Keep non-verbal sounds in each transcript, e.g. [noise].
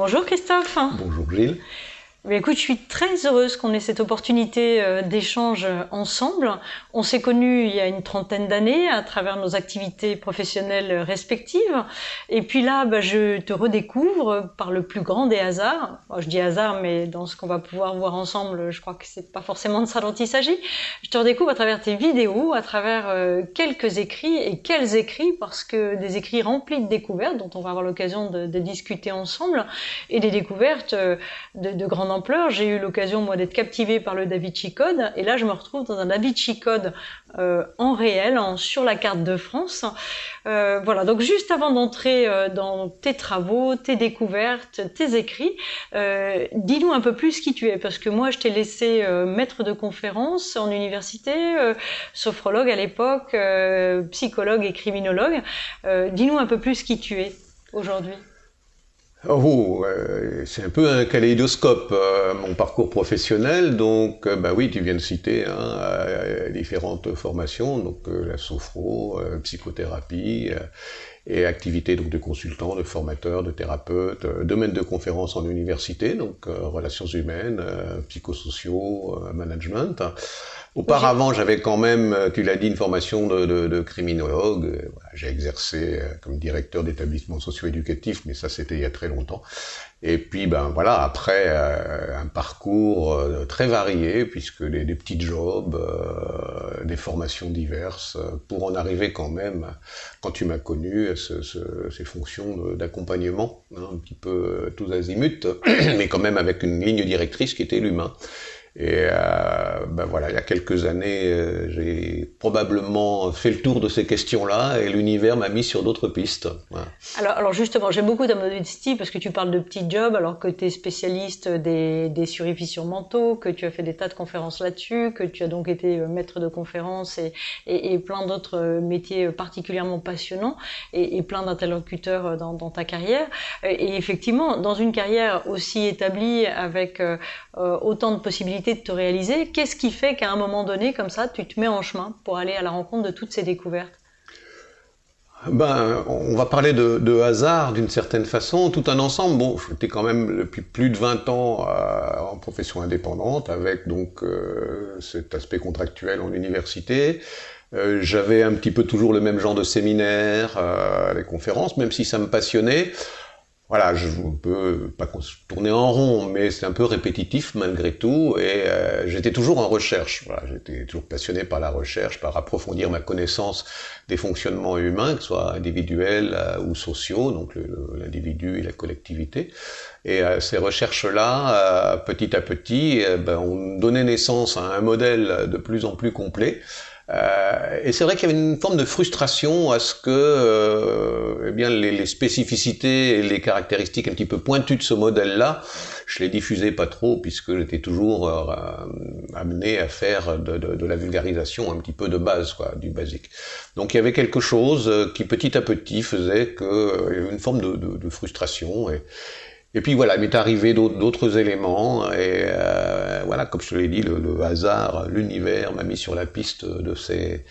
Bonjour Christophe. Bonjour Gilles. Écoute, je suis très heureuse qu'on ait cette opportunité euh, d'échange ensemble. On s'est connus il y a une trentaine d'années à travers nos activités professionnelles respectives. Et puis là, bah, je te redécouvre par le plus grand des hasards. je dis hasard, mais dans ce qu'on va pouvoir voir ensemble, je crois que c'est pas forcément de ça dont il s'agit. Je te redécouvre à travers tes vidéos, à travers euh, quelques écrits. Et quels écrits Parce que des écrits remplis de découvertes dont on va avoir l'occasion de, discuter ensemble et des découvertes euh, de, de grandes J'ai eu l'occasion, moi, d'être captivé par le Da Vinci Code. Et là, je me retrouve dans un Da Vinci Code euh, en réel, sur la carte de France. Euh, voilà, donc juste avant d'entrer euh, dans tes travaux, tes découvertes, tes écrits, dis-nous un peu plus qui tu es. Parce que moi, je t'ai laissé maître de conférence en université, sophrologue à l'époque, psychologue et criminologue. dis-nous un peu plus qui tu es aujourd'hui. Oh, euh, c'est un peu un kaléidoscope, euh, mon parcours professionnel. Donc, euh, bah oui, tu viens de citer hein, différentes formations, donc la sophro, psychothérapie et activités donc de consultant, de formateur, de thérapeute, domaine de conférence en université, donc relations humaines, psychosociaux, management. Auparavant, j'avais quand même, euh, tu l'as dit, une formation de, criminologue. Euh, j'ai exercé euh, comme directeur d'établissement socio-éducatif, mais ça c'était il y a très longtemps. Et puis, ben voilà, après un parcours très varié, puisque des, des petits jobs, des formations diverses, pour en arriver quand même, quand tu m'as connu, à ces fonctions d'accompagnement, hein, un petit peu tous azimuts, [clears throat] mais quand même avec une ligne directrice qui était l'humain. Et euh, ben voilà, il y a quelques années, euh, j'ai probablement fait le tour de ces questions-là et l'univers m'a mis sur d'autres pistes. Alors, justement, j'aime beaucoup ta parce que tu parles de petits jobs alors que tu es spécialiste des, des mentaux, que tu as fait des tas de conférences là-dessus, que tu as donc été euh, maître de conférences et, plein d'autres métiers particulièrement passionnants et, plein d'interlocuteurs dans, ta carrière. Et effectivement, dans une carrière aussi établie avec autant de possibilités de te réaliser. Qu'est-ce qui fait qu'à un moment donné, comme ça, tu te mets en chemin pour aller à la rencontre de toutes ces découvertes? Ben, on va parler de, hasard d'une certaine façon, tout un ensemble. Bon, j'étais quand même depuis plus de 20 ans euh, en profession indépendante, avec donc euh, cet aspect contractuel en université. Euh, j'avais un petit peu toujours le même genre de séminaire, les conférences, même si ça me passionnait voilà, je ne peux pas tourner en rond, mais c'est un peu répétitif malgré tout, et euh, j'étais toujours en recherche. Voilà, j'étais toujours passionné par la recherche, par approfondir ma connaissance des fonctionnements humains, que ce soit individuels euh, ou sociaux, donc l'individu et la collectivité. Et euh, ces recherches-là, petit à petit, ben, ont donné naissance à un modèle de plus en plus complet, euh, et c'est vrai qu'il y avait une forme de frustration à ce que euh, eh bien, les, spécificités et les caractéristiques un petit peu pointues de ce modèle-là, je les diffusais pas trop puisque j'étais toujours euh, amené à faire de, la vulgarisation un petit peu de base, quoi, du basique. Donc il y avait quelque chose qui petit à petit faisait que y avait une forme de, de frustration et, et puis voilà, il m'est arrivé d'autres éléments, et euh, voilà, comme je te l'ai dit, le, hasard, l'univers m'a mis sur la piste de ces,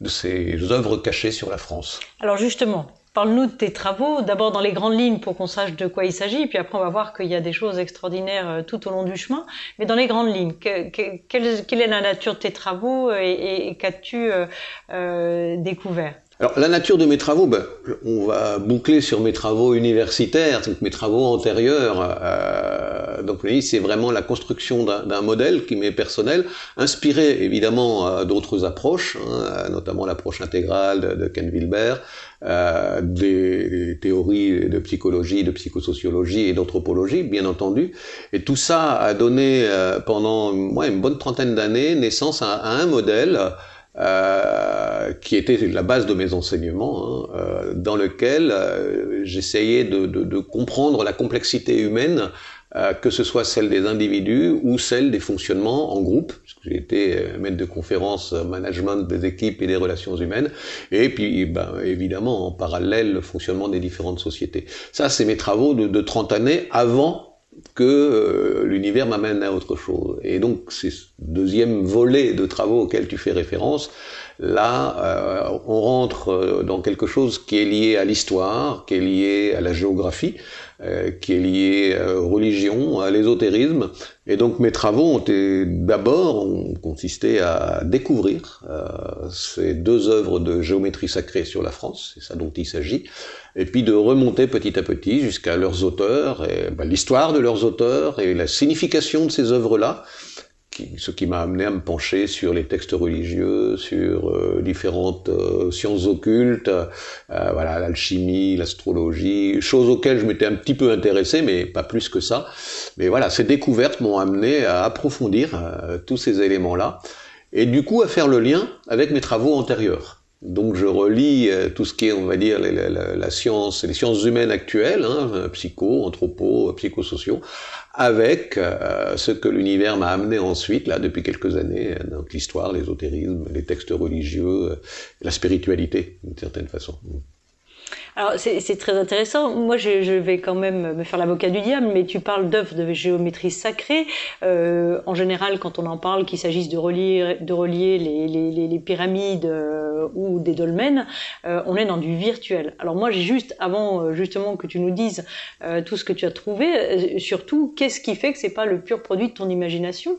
de ces œuvres cachées sur la France. Alors justement, Parle-nous de tes travaux, d'abord dans les grandes lignes pour qu'on sache de quoi il s'agit, puis après on va voir qu'il y a des choses extraordinaires euh, tout au long du chemin. Mais dans les grandes lignes, quelle, est la nature de tes travaux et, qu'as-tu euh, euh découvert? Alors la nature de mes travaux, ben, on va boucler sur mes travaux universitaires, donc mes travaux antérieurs. Euh, donc c'est vraiment la construction d'un modèle qui m'est personnel, inspiré évidemment euh, d'autres approches, hein, notamment l'approche intégrale de, Ken Wilber, euh, des, théories de psychologie, de psychosociologie et d'anthropologie, bien entendu. Et tout ça a donné euh, pendant ouais, une bonne trentaine d'années naissance à, à un modèle euh, qui était la base de mes enseignements, hein, euh, dans lequel euh, j'essayais de, de, de, comprendre la complexité humaine, euh, que ce soit celle des individus ou celle des fonctionnements en groupe, parce que j'ai été maître de conférences management des équipes et des relations humaines, et puis ben, évidemment en parallèle le fonctionnement des différentes sociétés. Ça, c'est mes travaux de, de 30 années avant que l'univers m'amène à autre chose. Et donc, c'est ce deuxième volet de travaux auquel tu fais référence. Là, on rentre dans quelque chose qui est lié à l'histoire, qui est lié à la géographie, euh, qui est lié aux religions, à l'ésotérisme. Et donc mes travaux ont d'abord consisté à découvrir euh, ces deux œuvres de géométrie sacrée sur la France, c'est ça dont il s'agit, et puis de remonter petit à petit jusqu'à leurs auteurs, et ben, l'histoire de leurs auteurs et la signification de ces œuvres-là, ce qui m'a amené à me pencher sur les textes religieux, sur euh, différentes euh, sciences occultes, euh, voilà l'alchimie, l'astrologie, choses auxquelles je m'étais un petit peu intéressé, mais pas plus que ça. Mais voilà, ces découvertes m'ont amené à approfondir tous ces éléments-là, et du coup à faire le lien avec mes travaux antérieurs. Donc je relis tout ce qui est, on va dire, la, science, les sciences humaines actuelles, hein, psycho, anthropo, psychosociaux, avec euh, ce que l'univers m'a amené ensuite, là, depuis quelques années, donc l'histoire, l'ésotérisme, les textes religieux, euh, la spiritualité, d'une certaine façon. Alors c'est très intéressant. Moi, je, vais quand même me faire l'avocat du diable, mais tu parles d'œuvres de géométrie sacrée. Euh, en général, quand on en parle, qu'il s'agisse de relier, de relier les, pyramides euh, ou des dolmens, euh, on est dans du virtuel. Alors moi, j'ai juste, avant euh, justement que tu nous dises tout ce que tu as trouvé, surtout, qu'est-ce qui fait que c'est pas le pur produit de ton imagination?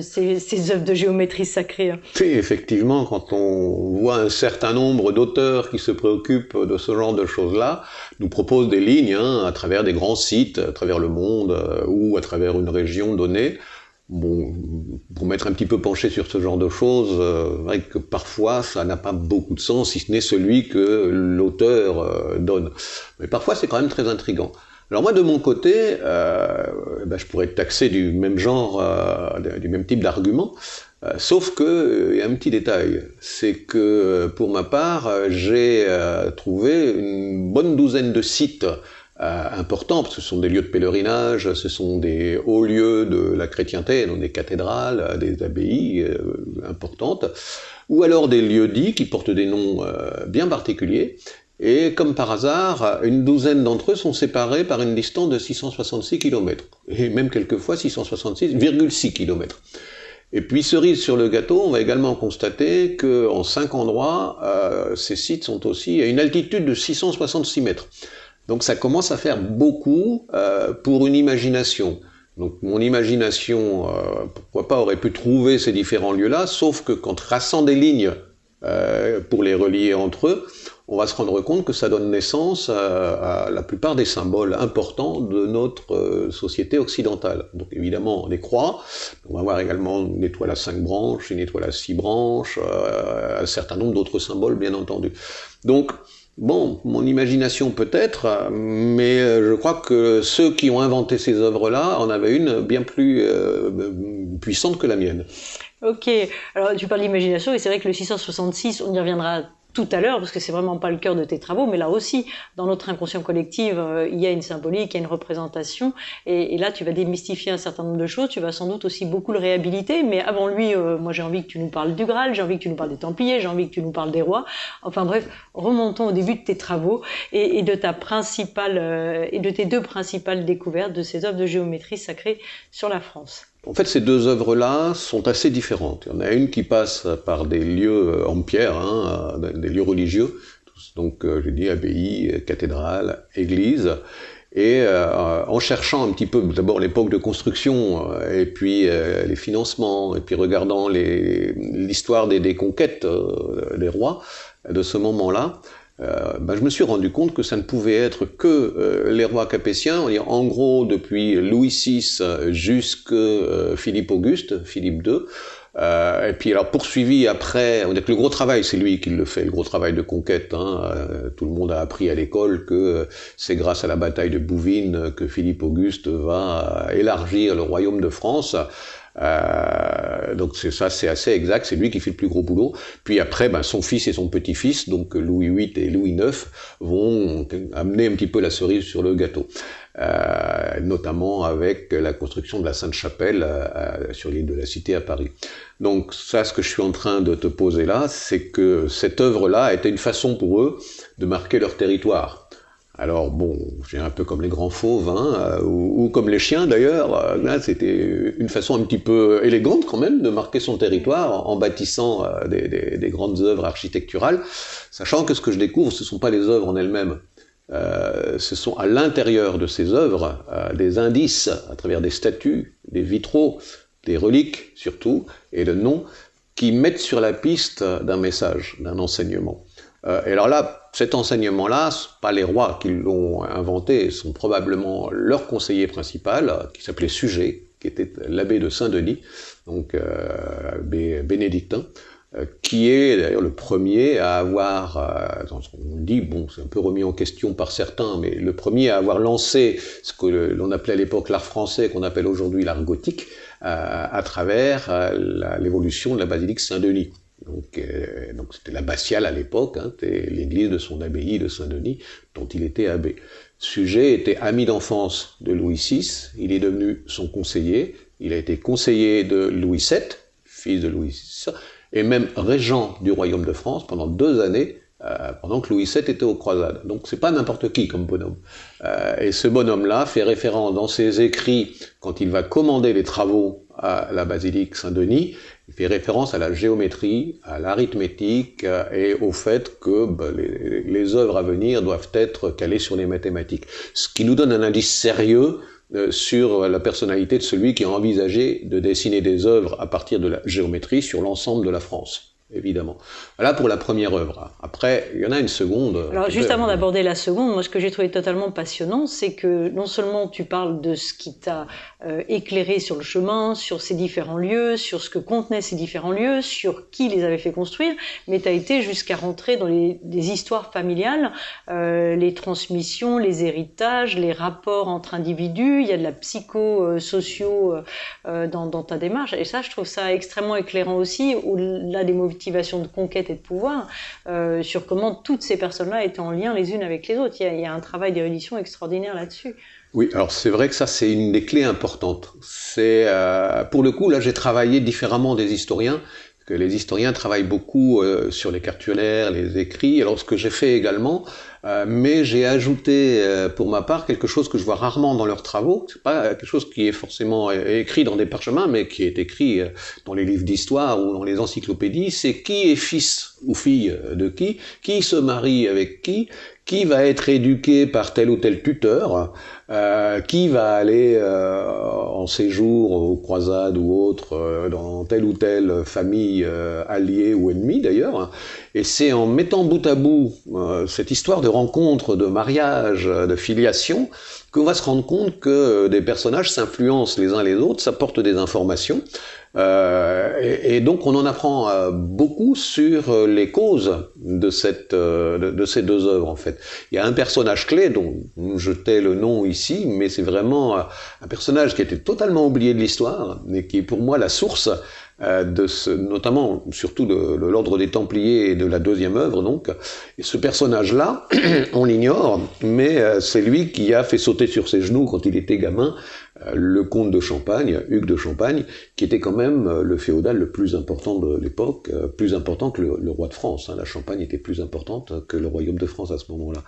Ces, ces œuvres de géométrie sacrée Oui, effectivement, quand on voit un certain nombre d'auteurs qui se préoccupent de ce genre de choses-là, nous propose des lignes hein, à travers des grands sites, à travers le monde euh, ou à travers une région donnée. Bon, pour m'être un petit peu penché sur ce genre de choses, euh, vrai que parfois ça n'a pas beaucoup de sens, si ce n'est celui que l'auteur euh, donne. Mais parfois c'est quand même très intrigant. Alors moi de mon côté, euh, ben, je pourrais être taxé du même genre, du même type d'argument, euh, sauf que euh, il y a un petit détail, c'est que euh, pour ma part, j'ai trouvé une bonne douzaine de sites importants, ce sont des lieux de pèlerinage, ce sont des hauts lieux de la chrétienté, donc des cathédrales, des abbayes importantes, ou alors des lieux dits qui portent des noms bien particuliers, et comme par hasard, une douzaine d'entre eux sont séparés par une distance de 666 km, et même quelquefois 666,6 km. Et puis, cerise sur le gâteau, on va également constater qu'en cinq endroits, euh, ces sites sont aussi à une altitude de 666 mètres. Donc ça commence à faire beaucoup euh, pour une imagination. Donc mon imagination, euh, pourquoi pas, aurait pu trouver ces différents lieux-là, sauf que quand traçant des lignes pour les relier entre eux, on va se rendre compte que ça donne naissance à, la plupart des symboles importants de notre euh, société occidentale. Donc évidemment, les croix, on va voir également une étoile à cinq branches, une étoile à six branches, euh, un certain nombre d'autres symboles, bien entendu. Donc, Bon, mon imagination peut-être, mais euh, je crois que ceux qui ont inventé ces œuvres-là en avaient une bien plus puissante que la mienne. Ok, alors tu parles d'imagination et c'est vrai que le 666, on y reviendra tout à l'heure, parce que c'est vraiment pas le cœur de tes travaux, mais là aussi, dans notre inconscient collectif, euh, il y a une symbolique, il y a une représentation, et, là, tu vas démystifier un certain nombre de choses, tu vas sans doute aussi beaucoup le réhabiliter, mais avant lui, euh, moi j'ai envie que tu nous parles du Graal, j'ai envie que tu nous parles des Templiers, j'ai envie que tu nous parles des rois, enfin bref, remontons au début de tes travaux et, et de ta principale, euh, et de tes deux principales découvertes de ces œuvres de géométrie sacrée sur la France. En fait, ces deux œuvres-là sont assez différentes. Il y en a une qui passe par des lieux euh, en pierre, hein, euh, des lieux religieux, donc euh, je dis abbaye, cathédrale, église, et en cherchant un petit peu d'abord l'époque de construction, et puis les financements, et puis regardant l'histoire des, des, conquêtes des rois de ce moment-là, ben, je me suis rendu compte que ça ne pouvait être que euh, les rois capétiens, en gros depuis Louis VI jusqu'à euh, Philippe Auguste, Philippe II, et puis alors poursuivi après, on dit que le gros travail, c'est lui qui le fait, le gros travail de conquête. Hein, tout le monde a appris à l'école que c'est grâce à la bataille de Bouvines que Philippe Auguste va élargir le royaume de France. Euh, donc c'est ça, c'est assez exact. C'est lui qui fait le plus gros boulot. Puis après, ben, son fils et son petit-fils, donc Louis VIII et Louis IX, vont amener un petit peu la cerise sur le gâteau. Euh, notamment avec la construction de la Sainte-Chapelle euh, sur l'île de la Cité à Paris. Donc ça, ce que je suis en train de te poser là, c'est que cette œuvre-là a été une façon pour eux de marquer leur territoire. Alors bon, j'ai un peu comme les grands fauves, hein, ou, comme les chiens d'ailleurs. Là, c'était une façon un petit peu élégante quand même de marquer son territoire en, bâtissant des, des, grandes œuvres architecturales, sachant que ce que je découvre, ce ne sont pas les œuvres en elles-mêmes. Euh, ce sont à l'intérieur de ces œuvres euh, des indices à travers des statues, des vitraux, des reliques surtout, et de noms, qui mettent sur la piste d'un message, d'un enseignement. Euh, et alors là, cet enseignement-là, pas les rois qui l'ont inventé, sont probablement leur conseiller principal, qui s'appelait Sujet, qui était l'abbé de Saint-Denis, donc abbé bénédictin, euh, qui est d'ailleurs le premier à avoir, euh, on dit, bon, c'est un peu remis en question par certains, mais le premier à avoir lancé ce que l'on appelait à l'époque l'art français, qu'on appelle aujourd'hui l'art gothique, euh, à travers l'évolution de la basilique Saint-Denis. Donc, donc c'était l'abbatiale à l'époque, hein, l'église de son abbaye de Saint-Denis, dont il était abbé. Sujet était ami d'enfance de Louis VI, il est devenu son conseiller, il a été conseiller de Louis VII, fils de Louis VI, et même régent du royaume de France pendant deux années, euh, pendant que Louis VII était aux croisades. Donc c'est pas n'importe qui comme bonhomme. Euh, et ce bonhomme-là fait référence dans ses écrits, quand il va commander les travaux à la basilique Saint-Denis, il fait référence à la géométrie, à l'arithmétique euh, et au fait que les, les œuvres à venir doivent être calées sur les mathématiques. Ce qui nous donne un indice sérieux euh, sur la personnalité de celui qui a envisagé de dessiner des œuvres à partir de la géométrie sur l'ensemble de la France évidemment. Voilà pour la première œuvre. Après, il y en a une seconde. Alors, juste avant d'aborder la seconde, moi, ce que j'ai trouvé totalement passionnant, c'est que non seulement tu parles de ce qui t'a euh, éclairé sur le chemin, sur ces différents lieux, sur ce que contenaient ces différents lieux, sur qui les avait fait construire, mais tu as été jusqu'à rentrer dans les, des histoires familiales, euh, les transmissions, les héritages, les rapports entre individus, il y a de la psycho-socio euh, dans, dans, ta démarche, et ça, je trouve ça extrêmement éclairant aussi, au-delà des mots de conquête et de pouvoir, euh, sur comment toutes ces personnes-là étaient en lien les unes avec les autres. Il y a, un travail d'érudition extraordinaire là-dessus. Oui, alors c'est vrai que ça c'est une des clés importantes. C'est euh, pour le coup là j'ai travaillé différemment des historiens que les historiens travaillent beaucoup euh, sur les cartulaires, les écrits. Alors ce que j'ai fait également, euh, mais j'ai ajouté euh, pour ma part quelque chose que je vois rarement dans leurs travaux. C'est pas quelque chose qui est forcément écrit dans des parchemins, mais qui est écrit dans les livres d'histoire ou dans les encyclopédies. C'est qui est fils ou fille de qui, qui se marie avec qui, qui va être éduqué par tel ou tel tuteur, euh, qui va aller euh, en séjour aux croisades ou autres euh, dans telle ou telle famille alliée ou ennemie d'ailleurs. Et c'est en mettant bout à bout cette histoire de rencontre, de mariage, de filiation, qu'on va se rendre compte que des personnages s'influencent les uns les autres, s'apportent des informations. Euh, et, donc on en apprend euh, beaucoup sur euh, les causes de, cette, de, ces deux œuvres en fait. Il y a un personnage clé dont je tais le nom ici, mais c'est vraiment un personnage qui était totalement oublié de l'histoire, mais qui est pour moi la source de ce, notamment surtout de, de l'ordre des Templiers et de la deuxième œuvre donc. Et ce personnage-là, [clears throat] on l'ignore, mais c'est lui qui a fait sauter sur ses genoux quand il était gamin le comte de Champagne, Hugues de Champagne, qui était quand même euh, le féodal le plus important de l'époque, euh, plus important que le, roi de France. Hein. La Champagne était plus importante que le royaume de France à ce moment-là.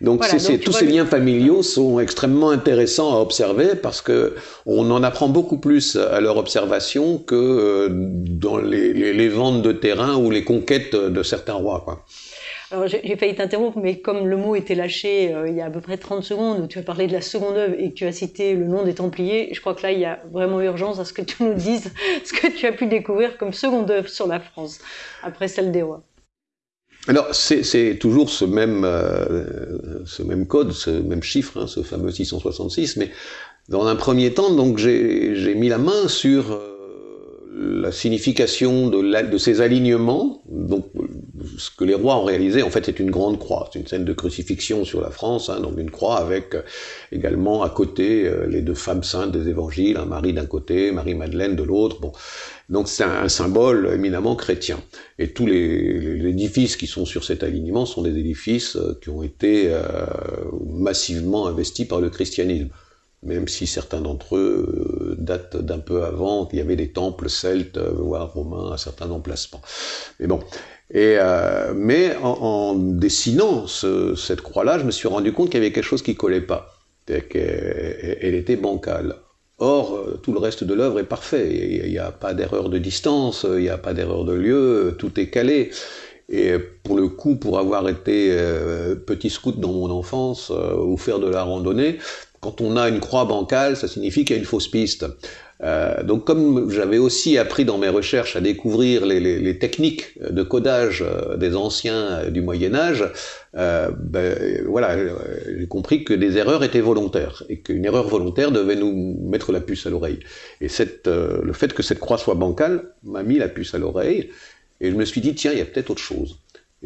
Donc, tous ces liens familiaux sont extrêmement intéressants à observer parce que on en apprend beaucoup plus à leur observation que euh, dans les, les ventes de terrain ou les conquêtes de certains rois. Quoi. Alors j'ai failli t'interrompre, mais comme le mot était lâché euh, il y a à peu près 30 secondes, où tu as parlé de la seconde œuvre et que tu as cité le nom des Templiers, je crois que là il y a vraiment urgence à ce que tu nous dises [laughs] ce que tu as pu découvrir comme seconde œuvre sur la France, après celle des rois. Alors c'est toujours ce même, euh, ce même code, ce même chiffre, hein, ce fameux 666, mais dans un premier temps, donc j'ai mis la main sur... Euh, la signification de, de, ces alignements, donc ce que les rois ont réalisé, en fait, c'est une grande croix. C'est une scène de crucifixion sur la France, hein, donc une croix avec euh, également à côté euh, les deux femmes saintes des évangiles, hein, Marie d'un côté, Marie-Madeleine de l'autre. Bon. Donc c'est un, symbole éminemment chrétien. Et tous les, les, édifices qui sont sur cet alignement sont des édifices euh, qui ont été massivement investis par le christianisme même si certains d'entre eux datent d'un peu avant, qu'il y avait des temples celtes, voire romains à certains emplacements. Mais bon, Et, euh, mais en, dessinant cette croix-là, je me suis rendu compte qu'il y avait quelque chose qui collait pas. Elle était bancale. Or, euh, tout le reste de l'œuvre est parfait. Il n'y a pas d'erreur de distance, il n'y a pas d'erreur de lieu, tout est calé. Et pour le coup, pour avoir été euh, petit scout dans mon enfance euh, ou faire de la randonnée, quand on a une croix bancale, ça signifie qu'il y a une fausse piste. Euh, donc comme j'avais aussi appris dans mes recherches à découvrir les, techniques de codage euh, des anciens du Moyen Âge, euh, ben, voilà, j'ai compris que des erreurs étaient volontaires et qu'une erreur volontaire devait nous mettre la puce à l'oreille. Et le fait que cette croix soit bancale m'a mis la puce à l'oreille et je me suis dit, tiens, il y a peut-être autre chose.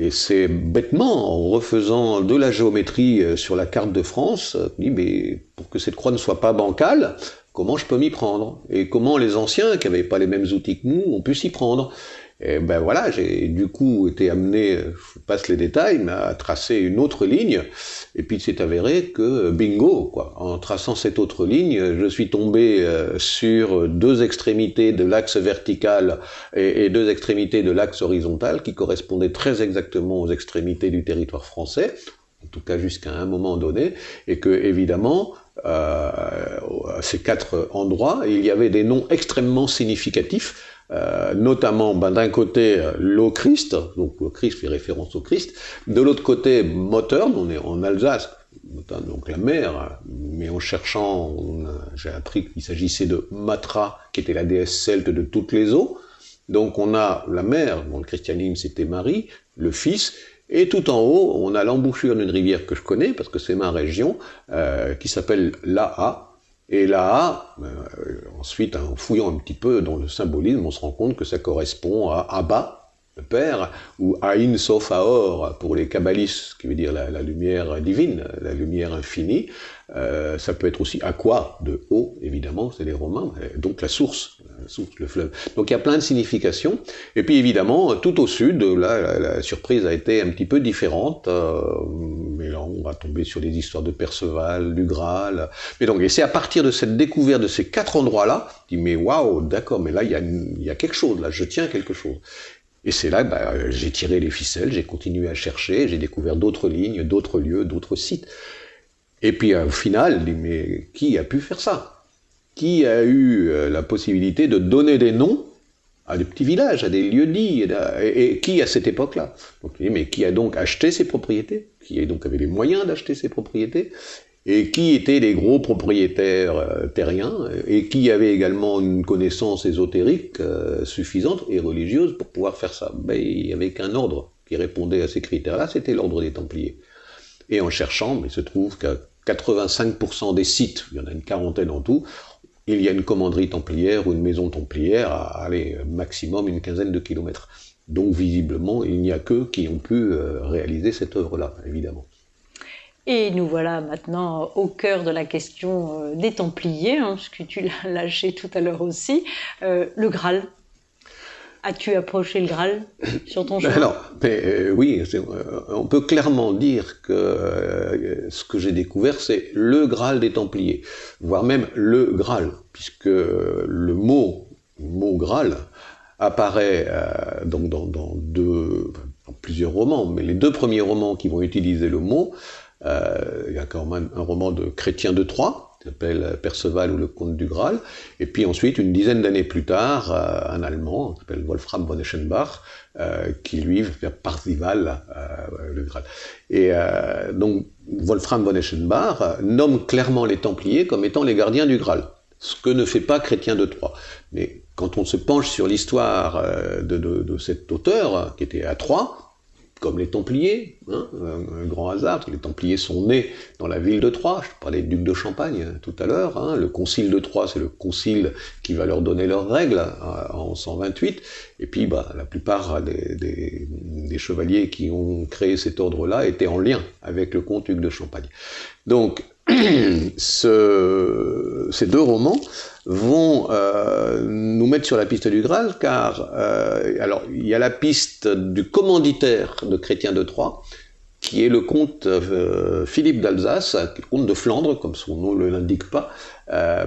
Et c'est bêtement, en refaisant de la géométrie euh, sur la carte de France, dis, mais pour que cette croix ne soit pas bancale, comment je peux m'y prendre? Et comment les anciens, qui n'avaient pas les mêmes outils que nous, ont pu s'y prendre? Et ben voilà, j'ai du coup été amené, je passe les détails, mais à tracer une autre ligne, et puis c'est avéré que bingo, quoi. En traçant cette autre ligne, je suis tombé euh, sur deux extrémités de l'axe vertical et, deux extrémités de l'axe horizontal qui correspondaient très exactement aux extrémités du territoire français, en tout cas jusqu'à un moment donné, et que évidemment, euh, à ces quatre endroits, il y avait des noms extrêmement significatifs euh, notamment ben, d'un côté l'eau Christ, donc le Christ fait référence au Christ, de l'autre côté Mottern, on est en Alsace, donc la mer, mais en cherchant, j'ai appris qu'il s'agissait de Matra, qui était la déesse celte de toutes les eaux, donc on a la mer, dans le christianisme c'était Marie, le Fils, et tout en haut, on a l'embouchure d'une rivière que je connais, parce que c'est ma région, euh, qui s'appelle Laha, et là, euh, ensuite, en fouillant un petit peu dans le symbolisme, on se rend compte que ça correspond à Abba, Père, ou Aïn Sofaor pour les kabbalistes, qui veut dire la, lumière divine, la lumière infinie. Euh, ça peut être aussi Aqua, de eau, évidemment, c'est les Romains, donc la source, le fleuve. Donc il y a plein de significations. Et puis évidemment, tout au sud, là, la, surprise a été un petit peu différente. Euh, mais là, on va tomber sur les histoires de Perceval, du Graal. Mais donc, et c'est à partir de cette découverte de ces quatre endroits-là, dis mais waouh, d'accord, mais là, il y, y a quelque chose, là, je tiens quelque chose. Et c'est là que bah, j'ai tiré les ficelles, j'ai continué à chercher, j'ai découvert d'autres lignes, d'autres lieux, d'autres sites. Et puis au final, mais qui a pu faire ça? Qui a eu euh, la possibilité de donner des noms à des petits villages, à des lieux-dits, et, qui à cette époque-là? Mais qui a donc acheté ces propriétés? Qui donc avait les moyens d'acheter ces propriétés? Et qui étaient les gros propriétaires euh, terriens, et qui avait également une connaissance ésotérique euh, suffisante et religieuse pour pouvoir faire ça. Ben, il n'y avait qu'un ordre qui répondait à ces critères-là, c'était l'ordre des Templiers. Et en cherchant, il se trouve qu'à 85% des sites, il y en a une quarantaine en tout, il y a une commanderie templière ou une maison templière à aller maximum une quinzaine de kilomètres. Donc visiblement, il n'y a qu'eux qui ont pu euh, réaliser cette œuvre-là, évidemment. Et nous voilà maintenant au cœur de la question euh, des Templiers, hein, ce que tu l'as [laughs] lâché tout à l'heure aussi, euh, le Graal. As-tu approché le Graal sur ton chemin? Alors, euh, oui, euh, on peut clairement dire que euh, ce que j'ai découvert, c'est le Graal des Templiers, voire même le Graal, puisque le mot, mot Graal apparaît donc dans, deux, dans plusieurs romans, mais les deux premiers romans qui vont utiliser le mot, il y a quand même un roman de Chrétien de Troyes, qui s'appelle Perceval ou le comte du Graal. Et puis ensuite, une dizaine d'années plus tard, euh, un Allemand, qui s'appelle Wolfram von Eschenbach, euh, qui lui faire Parzival, euh, le Graal. Et donc, Wolfram von Eschenbach nomme clairement les Templiers comme étant les gardiens du Graal, ce que ne fait pas Chrétien de Troyes. Mais quand on se penche sur l'histoire de, de, de, cet auteur, qui était à Troyes, comme les Templiers, hein, un, grand hasard, les Templiers sont nés dans la ville de Troyes, je parlais du duc de Champagne hein, tout à l'heure, hein, le concile de Troyes, c'est le concile qui va leur donner leurs règles en 128, et puis bah, la plupart des, chevaliers qui ont créé cet ordre-là étaient en lien avec le comte duc de Champagne. Donc, [clears throat] ce, ces deux romans vont euh, nous mettre sur la piste du Graal, car euh, alors il y a la piste du commanditaire de Chrétien de Troyes, qui est le comte euh, Philippe d'Alsace, le comte de Flandre, comme son nom ne l'indique pas,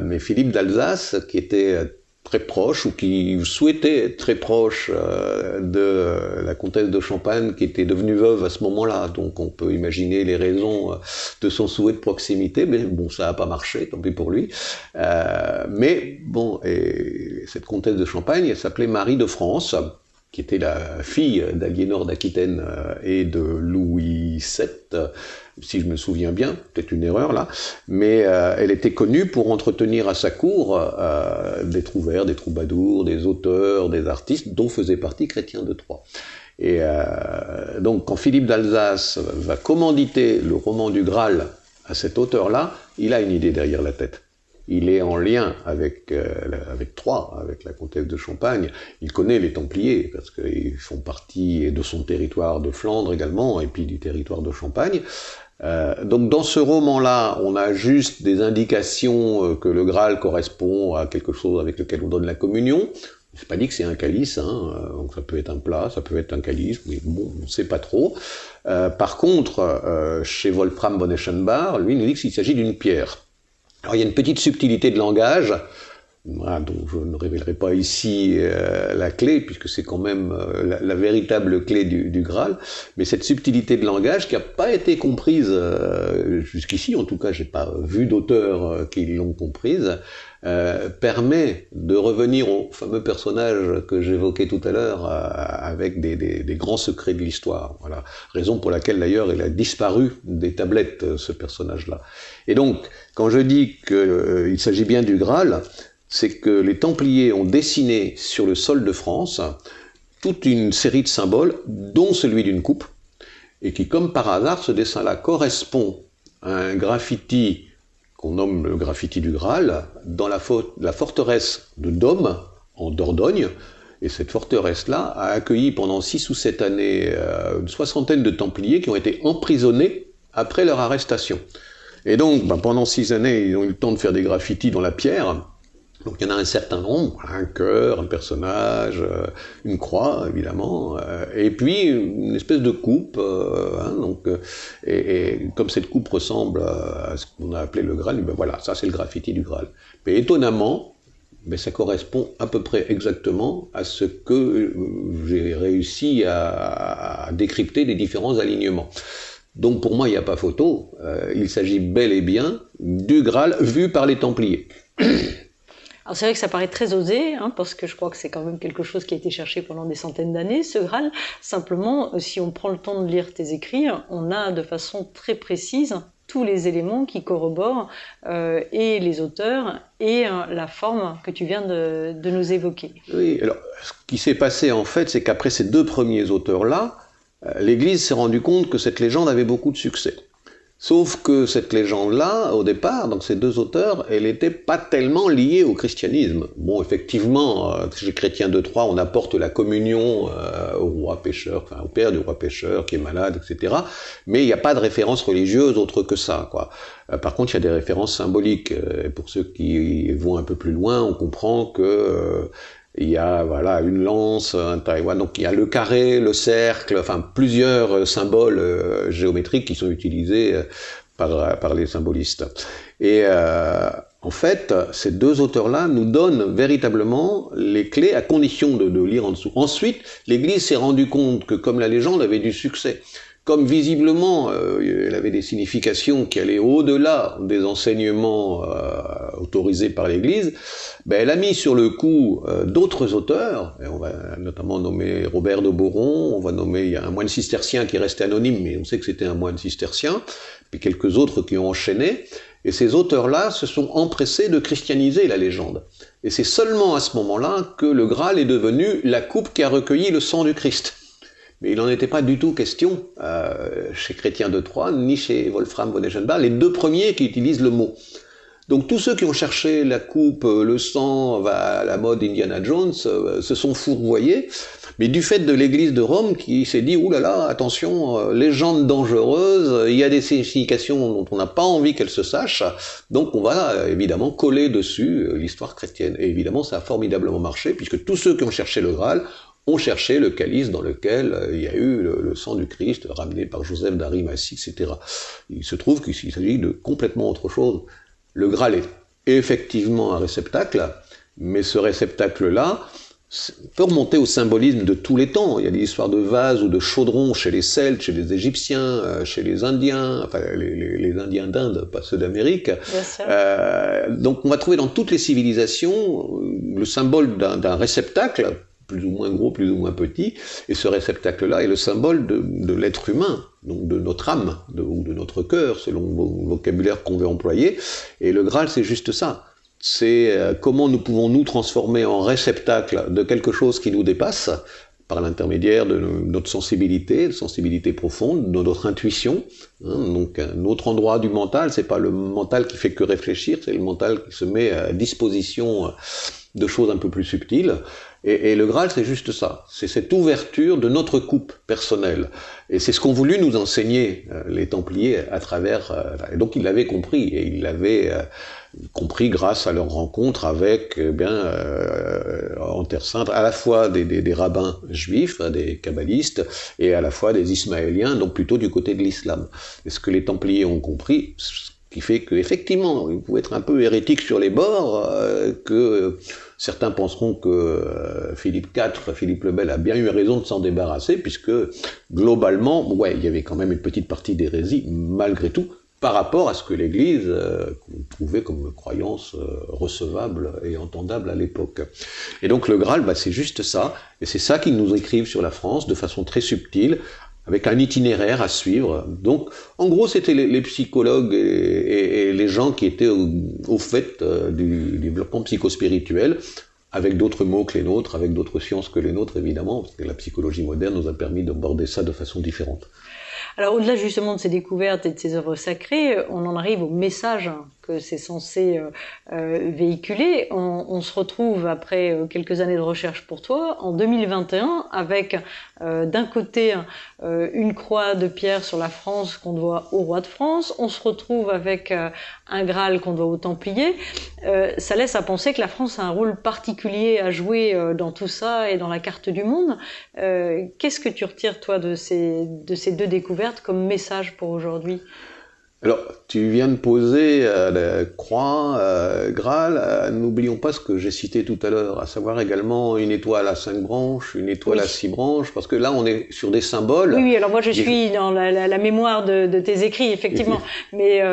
mais Philippe d'Alsace, qui était très proche ou qui souhaitait être très proche euh, de la comtesse de Champagne qui était devenue veuve à ce moment-là. Donc on peut imaginer les raisons euh, de son souhait de proximité, mais bon, ça n'a pas marché, tant pis pour lui. Euh, mais bon, et cette comtesse de Champagne, elle s'appelait Marie de France qui était la fille d'Aliénor d'Aquitaine et de Louis VII, si je me souviens bien, peut-être une erreur là, mais euh, elle était connue pour entretenir à sa cour euh, des trouvères, des troubadours, des auteurs, des artistes, dont faisait partie Chrétien de Troyes. Et euh, donc quand Philippe d'Alsace va commanditer le roman du Graal à cet auteur-là, il a une idée derrière la tête il est en lien avec, euh, avec Troyes, avec la comtesse de Champagne. Il connaît les Templiers, parce qu'ils font partie de son territoire de Flandre également, et puis du territoire de Champagne. Euh, donc dans ce roman-là, on a juste des indications euh, que le Graal correspond à quelque chose avec lequel on donne la communion. C'est pas dit que c'est un calice, hein, donc ça peut être un plat, ça peut être un calice, mais bon, on ne sait pas trop. par contre, chez Wolfram von Eschenbach, lui, il nous dit qu'il s'agit d'une pierre. Alors il y a une petite subtilité de langage, dont je ne révélerai pas ici euh, la clé, puisque c'est quand même euh, la, véritable clé du, Graal, mais cette subtilité de langage qui n'a pas été comprise euh, jusqu'ici, en tout cas j'ai pas vu d'auteurs qui l'ont comprise, permet de revenir au fameux personnage que j'évoquais tout à l'heure, avec des, des, grands secrets de l'histoire. Voilà. Raison pour laquelle d'ailleurs il a disparu des tablettes, ce personnage-là. Et donc, quand je dis qu'il s'agit bien du Graal, c'est que les Templiers ont dessiné sur le sol de France toute une série de symboles, dont celui d'une coupe, et qui, comme par hasard, ce dessin-là correspond à un graffiti qu'on nomme le graffiti du Graal, dans la, forteresse de Dôme, en Dordogne, et cette forteresse-là a accueilli pendant six ou sept années euh, une soixantaine de Templiers qui ont été emprisonnés après leur arrestation. Et donc, ben, pendant six années, ils ont eu le temps de faire des graffitis dans la pierre, donc il y en a un certain nombre, un cœur, un personnage, euh, une croix évidemment, euh, et puis une espèce de coupe. Euh, hein, donc, et, comme cette coupe ressemble à ce qu'on a appelé le Graal, ben voilà, ça c'est le graffiti du Graal. Mais étonnamment, ben ça correspond à peu près exactement à ce que j'ai réussi à, à, décrypter des différents alignements. Donc pour moi, il n'y a pas photo, il s'agit bel et bien du Graal vu par les Templiers. Alors c'est vrai que ça paraît très osé, hein, parce que je crois que c'est quand même quelque chose qui a été cherché pendant des centaines d'années, ce Graal. Simplement, euh, si on prend le temps de lire tes écrits, on a de façon très précise tous les éléments qui corroborent euh, et les auteurs et euh, la forme que tu viens de, de, nous évoquer. Oui, alors ce qui s'est passé en fait, c'est qu'après ces deux premiers auteurs-là, l'Église s'est rendue compte que cette légende avait beaucoup de succès. Sauf que cette légende-là, au départ, donc ces deux auteurs, elle n'était pas tellement liée au christianisme. Bon, effectivement, euh, chez Chrétien de Troyes, on apporte la communion euh, au roi pêcheur, enfin au père du roi pêcheur qui est malade, etc. Mais il n'y a pas de référence religieuse autre que ça, quoi. Euh, par contre, il y a des références symboliques. pour ceux qui vont un peu plus loin, on comprend que il y a voilà une lance, un Taïwan, donc il y a le carré, le cercle, enfin plusieurs euh, symboles euh, géométriques qui sont utilisés euh, par, les symbolistes. Et en fait, ces deux auteurs-là nous donnent véritablement les clés à condition de, de lire en dessous. Ensuite, l'Église s'est rendue compte que comme la légende avait du succès, comme visiblement euh, elle avait des significations qui allaient au-delà des enseignements euh, autorisés par l'Église, ben, elle a mis sur le coup euh, d'autres auteurs, et on va notamment nommer Robert de Boron, on va nommer, il y a un moine cistercien qui est anonyme, mais on sait que c'était un moine cistercien, puis quelques autres qui ont enchaîné, et ces auteurs-là se sont empressés de christianiser la légende. Et c'est seulement à ce moment-là que le Graal est devenu la coupe qui a recueilli le sang du Christ. Mais il n'en était pas du tout question euh, chez Chrétien de Troyes, ni chez Wolfram von Eschenbach, les deux premiers qui utilisent le mot. Donc tous ceux qui ont cherché la coupe, euh, le sang, la mode Indiana Jones, euh, se sont fourvoyés, mais du fait de l'église de Rome qui s'est dit, oulala, là là, attention, légende dangereuse, il y a des significations dont on n'a pas envie qu'elles se sachent, donc on va évidemment coller dessus l'histoire chrétienne. Et évidemment, ça a formidablement marché, puisque tous ceux qui ont cherché le Graal ont cherché le calice dans lequel euh, il y a eu le, sang du Christ ramené par Joseph d'Arimathie, etc. Il se trouve qu'il s'agit de complètement autre chose. Le Graal est effectivement un réceptacle, Mais ce réceptacle-là, peut remonter au symbolisme de tous les temps. Il y a des histoires de vases ou de chaudrons chez les Celtes, chez les Égyptiens, euh, chez les Indiens, enfin les, Indiens d'Inde, pas ceux d'Amérique. Euh, donc on va trouver dans toutes les civilisations le symbole d'un réceptacle, plus ou moins gros, plus ou moins petit, et ce réceptacle-là est le symbole de, l'être humain, donc de notre âme, ou de notre cœur, selon le vocabulaire qu'on veut employer. Et le Graal, c'est juste ça c'est euh, comment nous pouvons nous transformer en réceptacle de quelque chose qui nous dépasse par l'intermédiaire de notre sensibilité, de sensibilité profonde, de notre intuition. Hein. donc un autre endroit du mental, c'est pas le mental qui fait que réfléchir, c'est le mental qui se met à disposition de choses un peu plus subtiles. Et, le Graal, c'est juste ça. C'est cette ouverture de notre coupe personnelle. Et c'est ce qu'ont voulu nous enseigner euh, les Templiers à travers. Euh, et donc ils l'avaient compris et ils l'avaient compris grâce à leur rencontre avec, eh bien, euh, en Terre Sainte, à la fois des, des, des, rabbins juifs, hein, des kabbalistes, et à la fois des ismaéliens, donc plutôt du côté de l'islam. Et ce que les Templiers ont compris, qui fait qu'effectivement, ils pouvaient être un peu hérétiques sur les bords, euh, que certains penseront que euh, Philippe IV, Philippe le Bel a bien eu raison de s'en débarrasser, puisque globalement, ouais, il y avait quand même une petite partie d'hérésie, malgré tout, par rapport à ce que l'Église euh, trouvait comme croyance recevable et entendable à l'époque. Et donc le Graal, bah, c'est juste ça, et c'est ça qu'ils nous écrivent sur la France de façon très subtile, avec un itinéraire à suivre. Donc, en gros, c'était les, psychologues et, les gens qui étaient au, fait euh, du développement psychospirituel, avec d'autres mots que les nôtres, avec d'autres sciences que les nôtres, évidemment, parce que la psychologie moderne nous a permis d'aborder ça de façon différente. Alors au-delà justement de ces découvertes et de ces œuvres sacrées, on en arrive au message que c'est censé euh, euh, véhiculer. On, se retrouve après euh, quelques années de recherche pour toi en 2021 avec d'un côté une croix de pierre sur la France qu'on doit au roi de France, on se retrouve avec un Graal qu'on doit aux Templiers. ça laisse à penser que la France a un rôle particulier à jouer dans tout ça et dans la carte du monde. Qu'est-ce que tu retires toi de ces, de ces deux découvertes comme message pour aujourd'hui? Alors, tu viens de poser euh, la croix, euh, Graal, euh, n'oublions pas ce que j'ai cité tout à l'heure, à savoir également une étoile à cinq branches, une étoile à six branches, parce que là on est sur des symboles. Oui, oui alors moi je suis dans la, la, mémoire de, de, tes écrits, effectivement, mais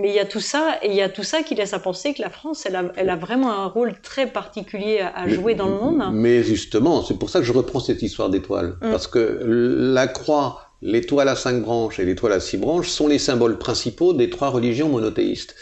mais il y a tout ça, et il y a tout ça qui laisse à penser que la France, elle a, elle a vraiment un rôle très particulier à, jouer dans le monde. Mais justement, c'est pour ça que je reprends cette histoire d'étoile, hum. parce que la croix l'étoile à cinq branches et l'étoile à six branches sont les symboles principaux des trois religions monothéistes.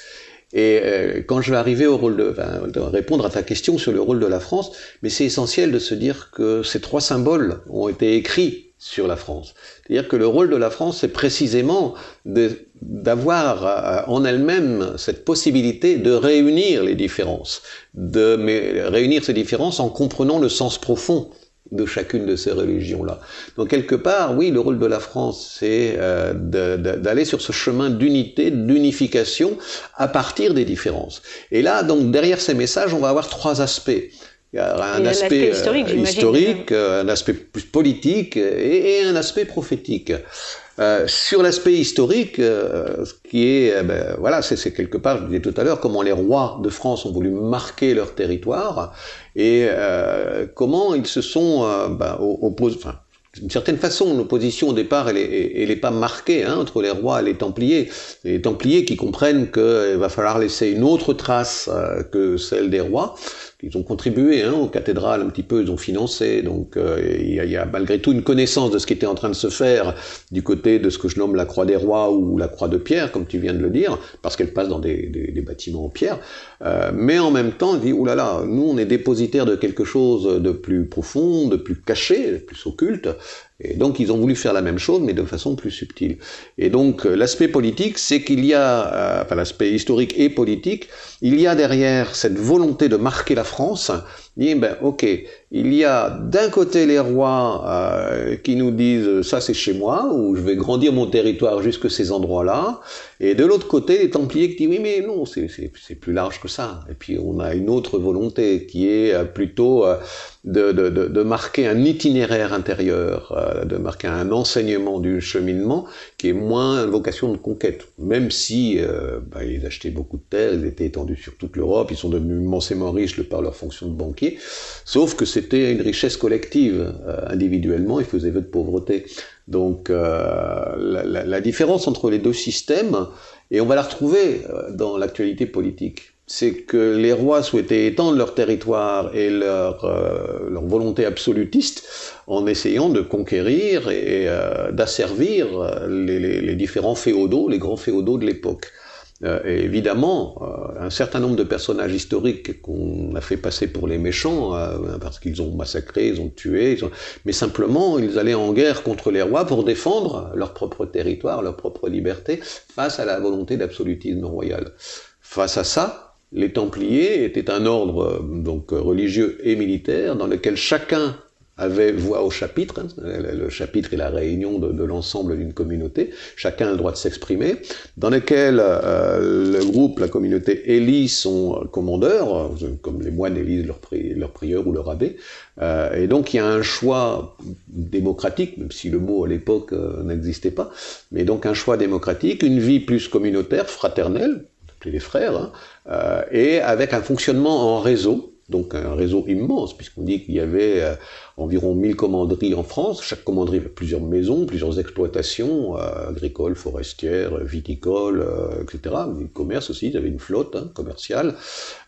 Et euh, quand je vais arriver au rôle de, répondre à ta question sur le rôle de la France, mais c'est essentiel de se dire que ces trois symboles ont été écrits sur la France. C'est-à-dire que le rôle de la France, c'est précisément d'avoir euh, en elle-même cette possibilité de réunir les différences, de mais, réunir ces différences en comprenant le sens profond de chacune de ces religions-là. Donc quelque part, oui, le rôle de la France, c'est euh, d'aller sur ce chemin d'unité, d'unification, à partir des différences. Et là, donc derrière ces messages, on va avoir trois aspects. Il y a un aspect, historique, euh, un aspect plus politique et, un aspect prophétique. Euh, sur l'aspect historique, ce qui est, ben, voilà, c'est quelque part, je disais tout à l'heure, comment les rois de France ont voulu marquer leur territoire, et euh, comment ils se sont euh, bah, opposés, enfin, d'une certaine façon, l'opposition au départ, elle n'est pas marquée hein, entre les rois et les Templiers. Les Templiers qui comprennent qu'il va falloir laisser une autre trace euh, que celle des rois, ils ont contribué hein, aux cathédrales un petit peu, ils ont financé, donc euh, il y, a malgré tout une connaissance de ce qui était en train de se faire du côté de ce que je nomme la croix des rois ou la croix de pierre, comme tu viens de le dire, parce qu'elle passe dans des, bâtiments en pierre, euh, mais en même temps, il dit, oulala, nous on est dépositaire de quelque chose de plus profond, de plus caché, de plus occulte, et donc ils ont voulu faire la même chose, mais de façon plus subtile. Et donc euh, l'aspect politique, c'est qu'il y a, euh, enfin l'aspect historique et politique, il y a derrière cette volonté de marquer la France, dit ben ok, il y a d'un côté les rois euh, qui nous disent ça c'est chez moi, ou je vais grandir mon territoire jusque ces endroits-là, et de l'autre côté les Templiers qui disent oui mais non c'est plus large que ça. Et puis on a une autre volonté qui est euh, plutôt euh, de, de, de, marquer un itinéraire intérieur, euh, de marquer un enseignement du cheminement qui est moins une vocation de conquête. Même si euh, bah, ils achetaient beaucoup de terres, ils étaient étendus sur toute l'Europe, ils sont devenus immensément riches par leur fonction de banquier, sauf que c'était une richesse collective. Euh, individuellement, ils faisaient vœu de pauvreté. Donc la, la, la différence entre les deux systèmes, et on va la retrouver dans l'actualité politique c'est que les rois souhaitaient étendre leur territoire et leur, euh, leur volonté absolutiste en essayant de conquérir et euh, d'asservir les, les, les, différents féodaux, les grands féodaux de l'époque. Euh, et évidemment, euh, un certain nombre de personnages historiques qu'on a fait passer pour les méchants, euh, parce qu'ils ont massacré, ils ont tué, ils ont... mais simplement ils allaient en guerre contre les rois pour défendre leur propre territoire, leur propre liberté, face à la volonté d'absolutisme royal. Face à ça, les Templiers étaient un ordre euh, donc religieux et militaire dans lequel chacun avait voix au chapitre. Hein, le chapitre est la réunion de, l'ensemble d'une communauté. Chacun a le droit de s'exprimer. Dans lequel euh, le groupe, la communauté élit son commandeur, comme les moines élisent leur, pri leur prieur ou leur abbé. Euh, et donc il y a un choix démocratique, même si le mot à l'époque euh, n'existait pas, mais donc un choix démocratique, une vie plus communautaire, fraternelle, les frères, hein, euh, et avec un fonctionnement en réseau, donc un réseau immense, puisqu'on dit qu'il y avait euh, environ 1000 commanderies en France, chaque commanderie avait plusieurs maisons, plusieurs exploitations, euh, agricoles, forestières, viticoles, euh, etc., mais commerce aussi, il y avait une flotte hein, commerciale,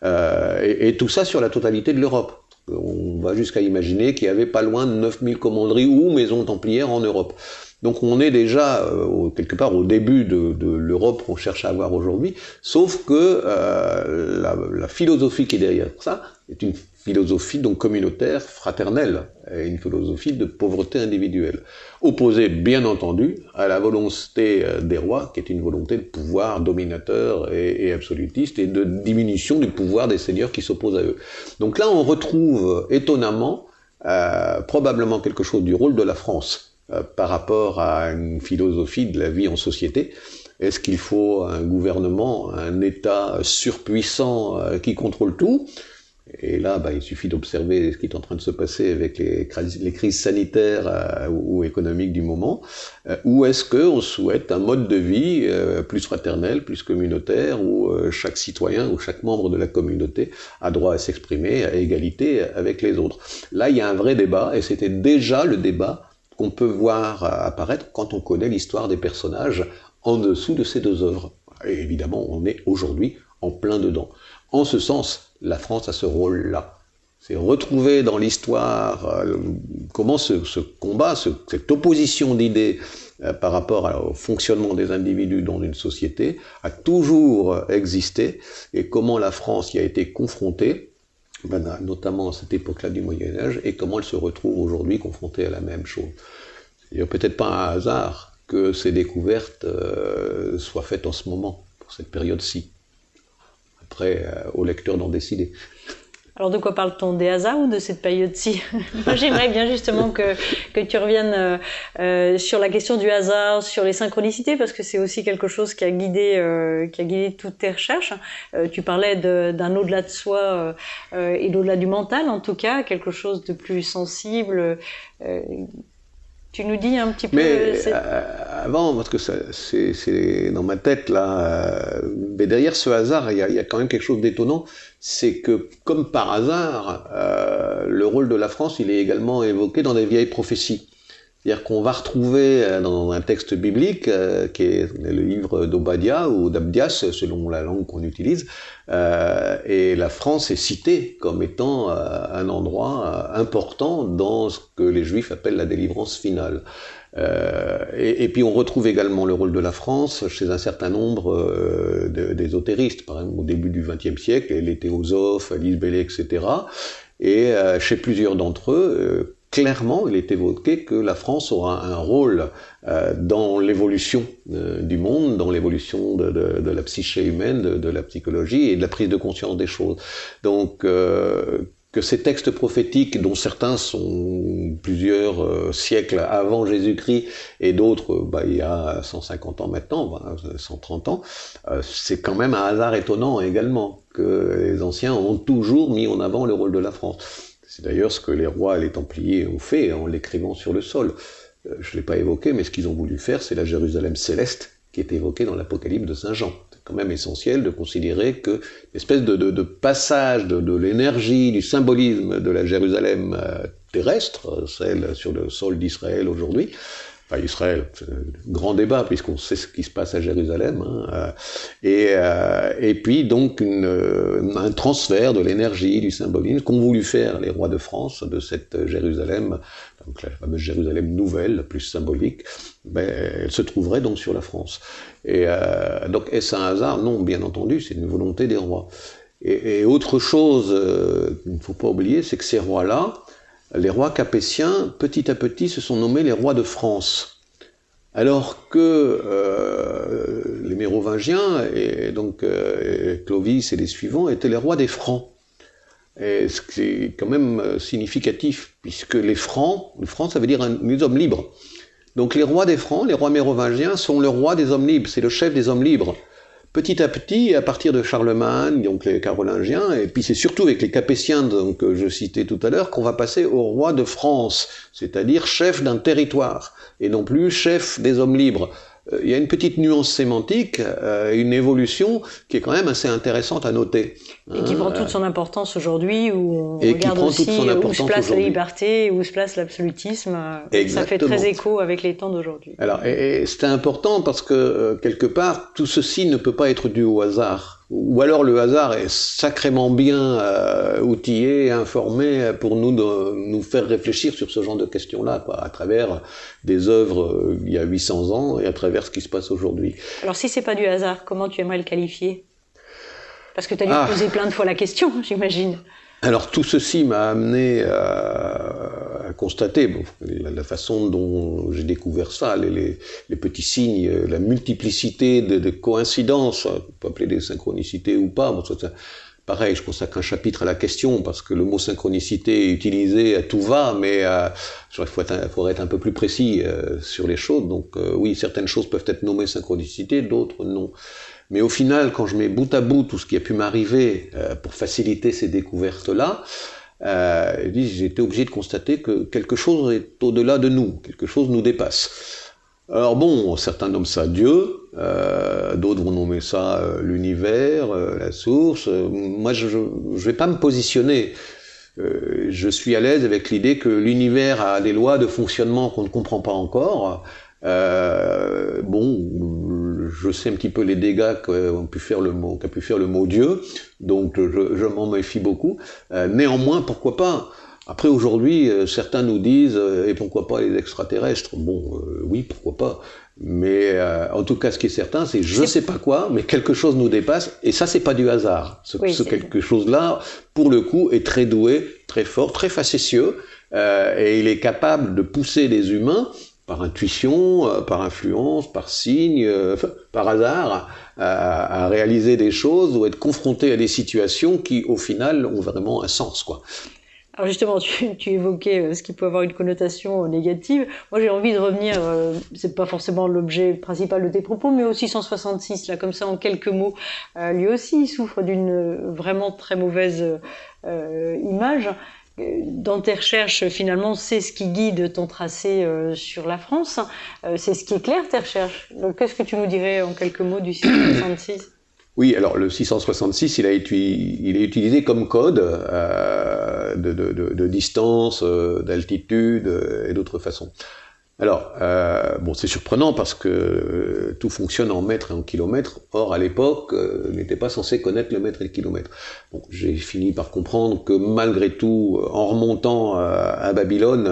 et, et, tout ça sur la totalité de l'Europe. On va jusqu'à imaginer qu'il y avait pas loin de 9000 commanderies ou maisons templières en Europe. Donc on est déjà euh, quelque part au début de, de l'Europe qu'on cherche à avoir aujourd'hui, sauf que euh, la, la, philosophie qui est derrière ça est une philosophie donc communautaire, fraternelle, et une philosophie de pauvreté individuelle, opposée bien entendu à la volonté euh, des rois, qui est une volonté de pouvoir dominateur et, et absolutiste, et de diminution du pouvoir des seigneurs qui s'opposent à eux. Donc là on retrouve étonnamment euh, probablement quelque chose du rôle de la France par rapport à une philosophie de la vie en société. Est-ce qu'il faut un gouvernement, un État surpuissant euh, qui contrôle tout? Et là, bah, il suffit d'observer ce qui est en train de se passer avec les, les crises sanitaires euh, ou, économiques du moment. ou est-ce qu'on souhaite un mode de vie plus fraternel, plus communautaire, où chaque citoyen ou chaque membre de la communauté a droit à s'exprimer à égalité avec les autres? Là, il y a un vrai débat, et c'était déjà le débat qu'on peut voir apparaître quand on connaît l'histoire des personnages en dessous de ces deux œuvres. Et évidemment, on est aujourd'hui en plein dedans. En ce sens, la France a ce rôle-là. C'est retrouver dans l'histoire euh, comment ce, combat, ce, cette opposition d'idées euh, par rapport au fonctionnement des individus dans une société a toujours existé et comment la France y a été confrontée ben, notamment à cette époque-là du Moyen Âge, et comment elle se retrouve aujourd'hui confrontée à la même chose. Il n'y a peut-être pas un hasard que ces découvertes euh, soient faites en ce moment, pour cette période-ci. Après, euh, au lecteur d'en décider. Alors de quoi parle-t-on Des hasards ou de cette période-ci [laughs] Moi j'aimerais bien justement que, que tu reviennes euh, euh, sur la question du hasard, sur les synchronicités, parce que c'est aussi quelque chose qui a guidé, euh, qui a guidé toutes tes recherches. Euh, tu parlais d'un au-delà de soi et d'au-delà du mental en tout cas, quelque chose de plus sensible. Tu nous dis un petit peu. Mais avant, parce que c'est dans ma tête là, mais derrière ce hasard, il y, a, il y a quand même quelque chose d'étonnant c'est que, comme par hasard, euh, le rôle de la France, il est également évoqué dans des vieilles prophéties. C'est-à-dire qu'on va retrouver euh, dans un texte biblique, euh, qui est le livre d'Obadia ou d'Abdias, selon la langue qu'on utilise, euh, et la France est citée comme étant un endroit important dans ce que les Juifs appellent la délivrance finale. Et, et, puis on retrouve également le rôle de la France chez un certain nombre d'ésotéristes, par exemple au début du XXe siècle, les théosophes, Lise etc. Et chez plusieurs d'entre eux, clairement, il est évoqué que la France aura un rôle euh, dans l'évolution euh, du monde, dans l'évolution de, de, de, la psyché humaine, de, de, la psychologie et de la prise de conscience des choses. Donc, euh, que ces textes prophétiques, dont certains sont plusieurs euh, siècles avant Jésus-Christ et d'autres bah, il y a 150 ans maintenant, 130 ans, euh, c'est quand même un hasard étonnant également que les anciens ont toujours mis en avant le rôle de la France. C'est d'ailleurs ce que les rois et les Templiers ont fait en l'écrivant sur le sol. Euh, je ne l'ai pas évoqué, mais ce qu'ils ont voulu faire, c'est la Jérusalem céleste qui est évoquée dans l'Apocalypse de Saint Jean quand même essentiel de considérer que l'espèce de, passage de, l'énergie, du symbolisme de la Jérusalem euh, terrestre, celle sur le sol d'Israël aujourd'hui, enfin Israël, grand débat puisqu'on sait ce qui se passe à Jérusalem, hein, euh, et, euh, et puis donc une, un transfert de l'énergie, du symbolisme qu'ont voulu faire les rois de France de cette Jérusalem, donc la fameuse Jérusalem nouvelle, plus symbolique, ben, elle se trouverait donc sur la France. Et euh, donc est-ce un hasard? Non, bien entendu, c'est une volonté des rois. Et, et autre chose euh, qu'il ne faut pas oublier, c'est que ces rois-là, les rois capétiens, petit à petit, se sont nommés les rois de France. Alors que euh, les Mérovingiens, et donc euh, Clovis et les suivants, étaient les rois des Francs. Et ce qui est quand même euh, significatif, puisque les Francs, les Francs, ça veut dire les hommes libres. Donc les rois des Francs, les rois mérovingiens, sont le roi des hommes libres, c'est le chef des hommes libres petit à petit, à partir de Charlemagne, donc les Carolingiens, et puis c'est surtout avec les Capétiens donc, que je citais tout à l'heure qu'on va passer au roi de France, c'est-à-dire chef d'un territoire, et non plus chef des hommes libres. Euh, il y a une petite nuance sémantique, euh, une évolution qui est quand même assez intéressante à noter. Et qui prend toute son importance aujourd'hui, où on regarde aussi où se place la liberté, où se place l'absolutisme. Ça fait très écho avec les temps d'aujourd'hui. Alors, et, c'est important parce que, euh, quelque part, tout ceci ne peut pas être dû au hasard ou alors le hasard est sacrément bien euh, outillé, informé pour nous de, nous faire réfléchir sur ce genre de questions-là, quoi, à travers des œuvres euh, il y a 800 ans et à travers ce qui se passe aujourd'hui. Alors si c'est pas du hasard, comment tu aimerais le qualifier? Parce que tu as dû ah. poser plein de fois la question, [laughs] j'imagine. Alors tout ceci m'a amené à, constater la, façon dont j'ai découvert ça, les, petits signes, la multiplicité de, coïncidences, on peut appeler des synchronicités ou pas. Bon, ça, pareil, je consacre un chapitre à la question parce que le mot synchronicité est utilisé à tout va, mais euh, il faudrait être un peu plus précis euh, sur les choses. Donc euh, oui, certaines choses peuvent être nommées synchronicité, d'autres non. Mais au final, quand je mets bout à bout tout ce qui a pu m'arriver euh, pour faciliter ces découvertes-là, euh, j'ai été obligé de constater que quelque chose est au-delà de nous, quelque chose nous dépasse. Alors bon, certains nomment ça Dieu, euh, d'autres vont nommer ça l'univers, la source. moi, je ne vais pas me positionner. je suis à l'aise avec l'idée que l'univers a des lois de fonctionnement qu'on ne comprend pas encore. Bon, je sais un petit peu les dégâts qu'a pu faire le mot, qu'a pu faire le mot Dieu, donc je, je m'en méfie beaucoup. Euh, néanmoins, pourquoi pas? Après, aujourd'hui, euh, certains nous disent, euh, et pourquoi pas les extraterrestres? Bon, oui, pourquoi pas mais en tout cas, ce qui est certain, c'est je ne sais pas quoi, mais quelque chose nous dépasse, et ça, c'est pas du hasard. Ce, ce quelque chose-là, pour le coup, est très doué, très fort, très facétieux, et il est capable de pousser les humains par intuition, euh, par influence, par signe, euh, par hasard, à, réaliser des choses ou être confronté à des situations qui, au final, ont vraiment un sens, quoi. Alors justement, tu, évoquais euh, ce qui peut avoir une connotation négative. Moi, j'ai envie de revenir. c'est pas forcément l'objet principal de tes propos, mais aussi 166 là, comme ça, en quelques mots. lui aussi, il souffre d'une vraiment très mauvaise image dans tes recherches, finalement, c'est ce qui guide ton tracé euh, sur la France. Euh, c'est ce qui éclaire tes recherches. Qu'est-ce que tu nous dirais en quelques mots du 666 Oui, alors le 666, il, a il est utilisé comme code euh, de, de, distance, d'altitude et d'autres façons. Alors, euh, bon, c'est surprenant parce que euh, tout fonctionne en mètres et en kilomètres. Or, à l'époque, euh, n'était pas censé connaître le mètre et le kilomètre. Bon, j'ai fini par comprendre que malgré tout, en remontant à Babylone,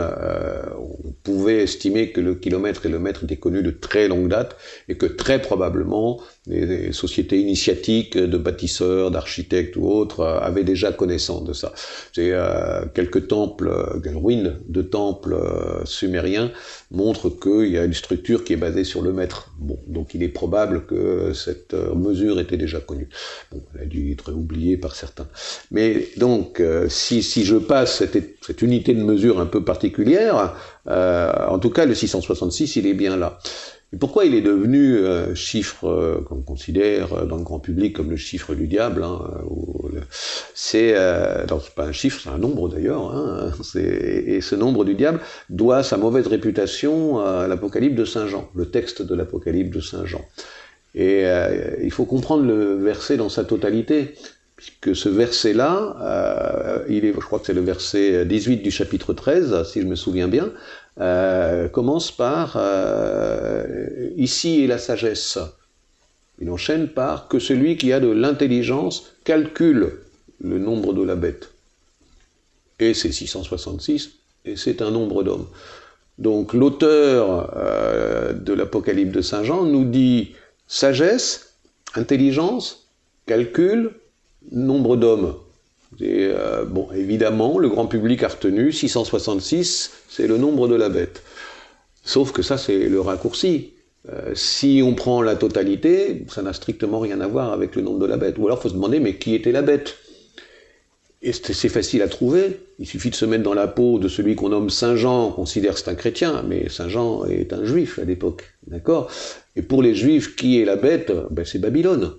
on pouvait estimer que le kilomètre et le mètre étaient connus de très longue date et que très probablement les, sociétés initiatiques de bâtisseurs, d'architectes ou autres euh, avaient déjà connaissance de ça. C'est euh, quelques temples, euh, ruines de temples sumériens montrent qu'il y a une structure qui est basée sur le mètre. Bon, donc il est probable que cette euh, mesure était déjà connue. Bon, elle a dû être oubliée par certains. Mais donc, euh, si, si, je passe cette, cette, unité de mesure un peu particulière, euh, en tout cas, le 666, il est bien là. Pourquoi il est devenu euh, chiffre euh, qu'on considère dans le grand public comme le chiffre du diable hein, C'est euh, pas un chiffre, c'est un nombre d'ailleurs. Hein, [laughs] et ce nombre du diable doit sa mauvaise réputation à l'Apocalypse de Saint Jean, le texte de l'Apocalypse de Saint Jean. Et euh, il faut comprendre le verset dans sa totalité, puisque ce verset-là, euh, il est, je crois que c'est le verset 18 du chapitre 13, si je me souviens bien, euh, commence par euh, ici est la sagesse. Il enchaîne par que celui qui a de l'intelligence calcule le nombre de la bête. Et c'est 666, et c'est un nombre d'hommes. Donc l'auteur euh, de l'Apocalypse de Saint Jean nous dit sagesse, intelligence, calcul, nombre d'hommes. Et, euh, bon, évidemment, le grand public a retenu 666, c'est le nombre de la bête. Sauf que ça, c'est le raccourci. Euh, si on prend la totalité, ça n'a strictement rien à voir avec le nombre de la bête. Ou alors, il faut se demander, mais qui était la bête? Et c'est facile à trouver. Il suffit de se mettre dans la peau de celui qu'on nomme Saint Jean, on considère c'est un chrétien, mais Saint Jean est un juif à l'époque. D'accord? Et pour les juifs, qui est la bête? Ben, C'est Babylone.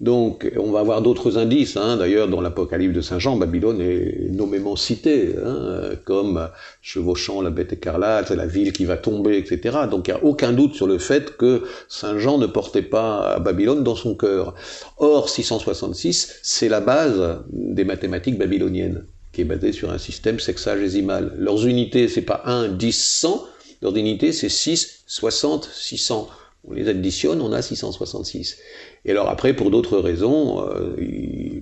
Donc, on va avoir d'autres indices. Hein. D'ailleurs, dans l'Apocalypse de Saint Jean, Babylone est nommément citée, hein, comme chevauchant la bête écarlate, la ville qui va tomber, etc. Donc, il n'y a aucun doute sur le fait que Saint Jean ne portait pas Babylone dans son cœur. Or, 666, c'est la base des mathématiques babyloniennes, qui est basée sur un système sexagésimal. Leurs unités, c'est pas 1, 10, 100. Leurs unités, c'est 6, 60, 600. On les additionne, on a 666. Et alors après, pour d'autres raisons, euh,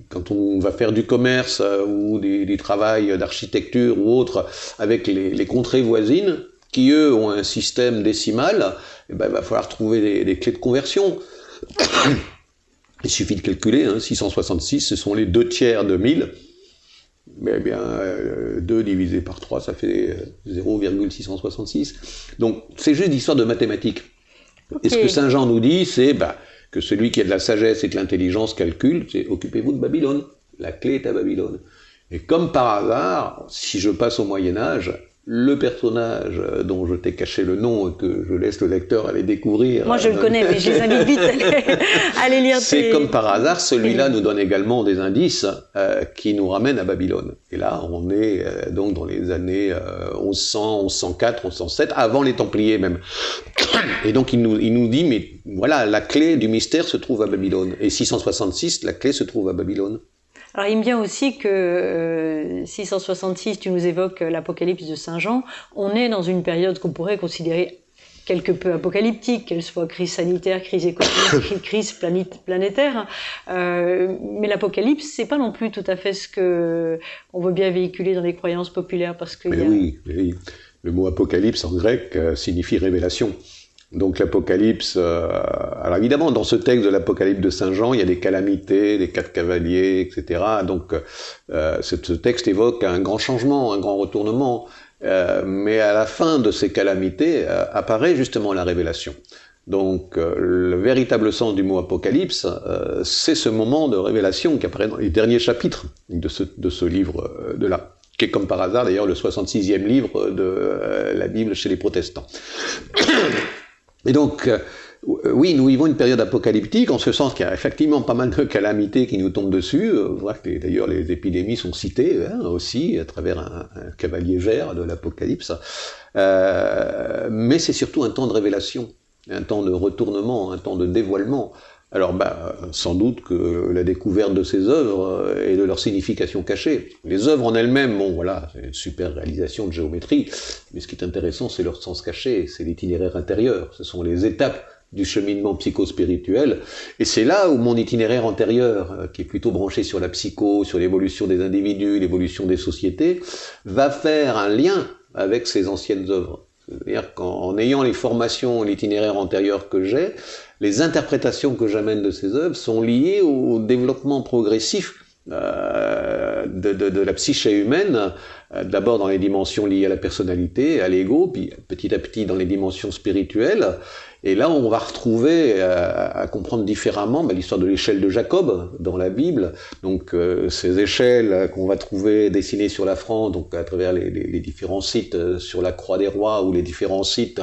quand on va faire du commerce euh, ou des, des travails d'architecture ou autre avec les, les, contrées voisines, qui eux ont un système décimal, eh ben, il va falloir trouver des, des clés de conversion. [coughs] il suffit de calculer, hein, 666, ce sont les deux tiers de 1000. Mais eh bien, euh, 2 divisé par 3, ça fait 0,666. Donc, c'est juste l'histoire de mathématiques. Okay. Et ce que Saint Jean nous dit, c'est bah, que celui qui a de la sagesse et de l'intelligence calcule, c'est occupez-vous de Babylone. La clé est à Babylone. Et comme par hasard, si je passe au Moyen Âge, le personnage dont je t'ai caché le nom et que je laisse le lecteur aller découvrir. Moi je le connais, mais je les invite vite [laughs] à aller, lire. C'est comme par hasard, celui-là nous donne également des indices euh, qui nous ramènent à Babylone. Et là, on est euh, donc dans les années euh, 1100, 1104, 1107, avant les Templiers même. Et donc il nous, il nous dit, mais voilà, la clé du mystère se trouve à Babylone. Et 666, la clé se trouve à Babylone. Alors il me vient aussi que euh, 666, tu nous évoques l'Apocalypse de Saint Jean, on est dans une période qu'on pourrait considérer quelque peu apocalyptique, qu'elle soit crise sanitaire, crise économique, [coughs] crise planétaire. Euh, mais l'apocalypse, c'est pas non plus tout à fait ce que on veut bien véhiculer dans les croyances populaires, parce que. Mais a... oui, oui, le mot apocalypse en grec euh, signifie révélation. Donc l'Apocalypse, euh, alors évidemment dans ce texte de l'Apocalypse de Saint Jean, il y a des calamités, des quatre cavaliers, etc. Donc euh, ce texte évoque un grand changement, un grand retournement, euh, mais à la fin de ces calamités euh, apparaît justement la révélation. Donc euh, le véritable sens du mot Apocalypse, c'est ce moment de révélation qui apparaît dans les derniers chapitres de ce, de ce livre de là qui est comme par hasard d'ailleurs le 66e livre de la Bible chez les protestants. [coughs] Et donc, euh, oui, nous vivons une période apocalyptique, en ce sens qu'il y a effectivement pas mal de calamités qui nous tombent dessus. Euh, que d'ailleurs les épidémies sont citées hein, aussi à travers un, cavalier vert de l'Apocalypse. Euh, mais c'est surtout un temps de révélation, un temps de retournement, un temps de dévoilement. Alors, bah, sans doute que la découverte de ces œuvres et de leur signification cachée. Les œuvres en elles-mêmes, bon, voilà, c'est une super réalisation de géométrie, mais ce qui est intéressant, c'est leur sens caché, c'est l'itinéraire intérieur, ce sont les étapes du cheminement psychospirituel, et c'est là où mon itinéraire antérieur, qui est plutôt branché sur la psycho, sur l'évolution des individus, l'évolution des sociétés, va faire un lien avec ces anciennes œuvres. C'est-à-dire qu'en ayant les formations, l'itinéraire antérieur que j'ai, les interprétations que j'amène de ces œuvres sont liées au développement progressif de, de, la psyché humaine, d'abord dans les dimensions liées à la personnalité, à l'ego, puis petit à petit dans les dimensions spirituelles. Et là, on va retrouver euh, à comprendre différemment bah, l'histoire de l'échelle de Jacob dans la Bible. Donc, euh, ces échelles qu'on va trouver dessinées sur la France, donc à travers les, différents sites euh, sur la Croix des Rois ou les différents sites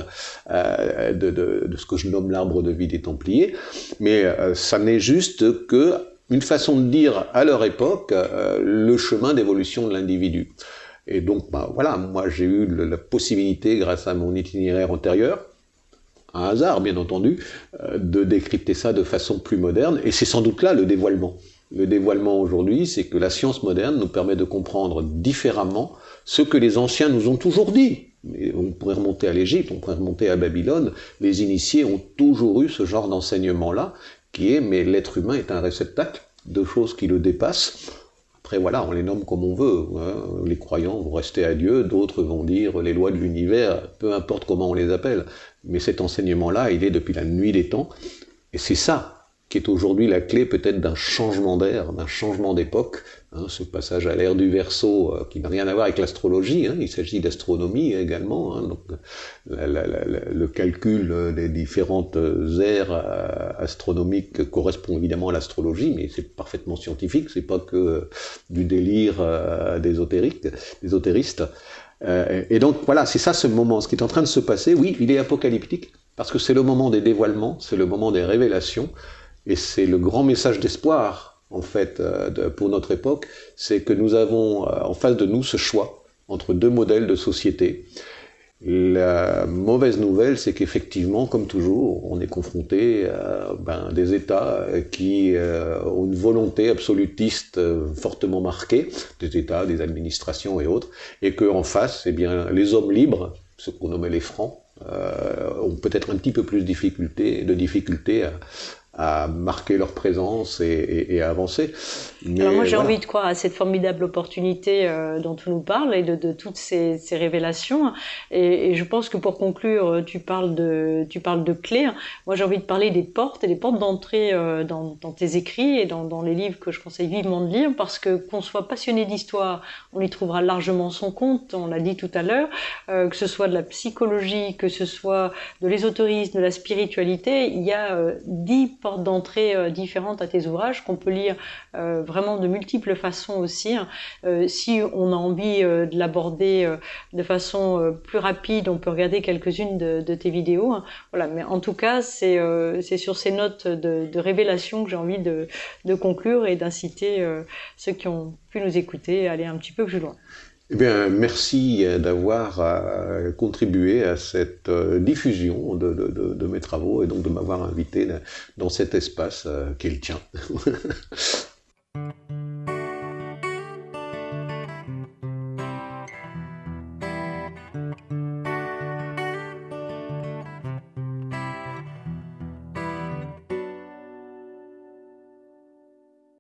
de, ce que je nomme l'arbre de vie des Templiers. Mais ça n'est juste que une façon de dire à leur époque le chemin d'évolution de l'individu. Et donc, bah, voilà, moi j'ai eu la possibilité, grâce à mon itinéraire antérieur, un hasard bien entendu, euh, de décrypter ça de façon plus moderne, et c'est sans doute là le dévoilement. Le dévoilement aujourd'hui, c'est que la science moderne nous permet de comprendre différemment ce que les anciens nous ont toujours dit. on pourrait remonter à l'Égypte, on pourrait remonter à Babylone, les initiés ont toujours eu ce genre d'enseignement-là, qui est, mais l'être humain est un réceptacle de choses qui le dépassent, après, voilà, on les nomme comme on veut. Hein. Les croyants vont rester à Dieu, d'autres vont dire les lois de l'univers, peu importe comment on les appelle. Mais cet enseignement-là, il est depuis la nuit des temps. Et c'est ça qui est aujourd'hui la clé peut-être d'un changement d'air, d'un changement d'époque, hein, ce passage à l'ère du verso euh, qui n'a rien à voir avec l'astrologie, hein, il s'agit d'astronomie également, hein, donc le calcul des différentes euh, astronomiques correspond évidemment à l'astrologie, mais c'est parfaitement scientifique, c'est pas que du délire euh, d'ésotérique, d'ésotéristes. et donc voilà, c'est ça ce moment, ce qui est en train de se passer, oui, il est apocalyptique, parce que c'est le moment des dévoilements, c'est le moment des révélations, et c'est le grand message d'espoir, en fait, euh, pour notre époque, c'est que nous avons euh, en face de nous ce choix entre deux modèles de société. La mauvaise nouvelle, c'est qu'effectivement, comme toujours, on est confronté à ben, des États qui euh, ont une volonté absolutiste fortement marquée, des États, des administrations et autres, et qu'en face, eh bien, les hommes libres, ce qu'on nommait les francs, ont peut-être un petit peu plus de difficultés à, à marquer leur présence et, à avancer. Alors moi j'ai envie de croire à cette formidable opportunité euh, dont tu nous parles et de, toutes ces, révélations. Et, je pense que pour conclure, tu parles de, tu parles de clés. Moi j'ai envie de parler des portes et des portes d'entrée euh, dans, tes écrits et dans, les livres que je conseille vivement de lire parce que qu'on soit passionné d'histoire, on y trouvera largement son compte, on l'a dit tout à l'heure, euh, que ce soit de la psychologie, que ce soit de l'ésotérisme, de la spiritualité, il y a dix portes d'entrée euh, différentes à tes ouvrages qu'on peut lire euh, vraiment de multiples façons aussi. Hein. Euh, si on a envie de l'aborder de façon plus rapide, on peut regarder quelques-unes de, tes vidéos. Hein. Voilà, mais en tout cas, c'est sur ces notes de, révélation que j'ai envie de, de, conclure et d'inciter ceux qui ont pu nous écouter à aller un petit peu plus loin. Eh bien, merci euh, d'avoir euh, contribué à cette euh, diffusion de, de, mes travaux et donc de m'avoir invité dans cet espace qui est le tien. [laughs]